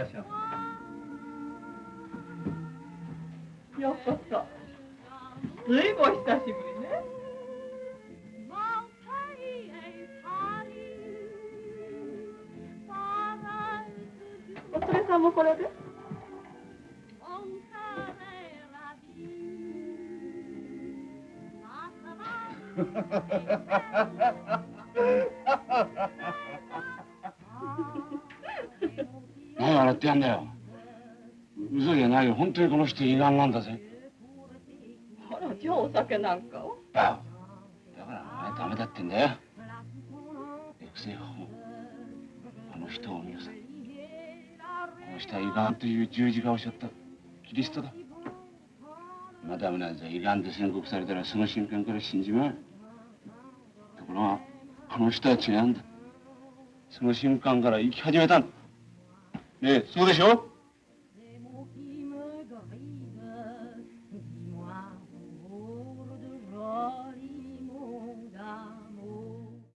らっしゃいようこそずいぶん久しぶりねお連れさんもこれで？何笑ってやんだよ。嘘じゃないよ。本当にこの人胃がんなんだぜ。あらじゃあお酒なんかを。だだからお前ダメだってんだよ。エクセホあの人を見なさいこの人は胃がんという十字架をしちゃったキリストだ。マダムなんざ胃がんで宣告されたらその瞬間から死んじまう。ところがこの人は違うんだ。その瞬間から生き始めたんだねえそうでしょ？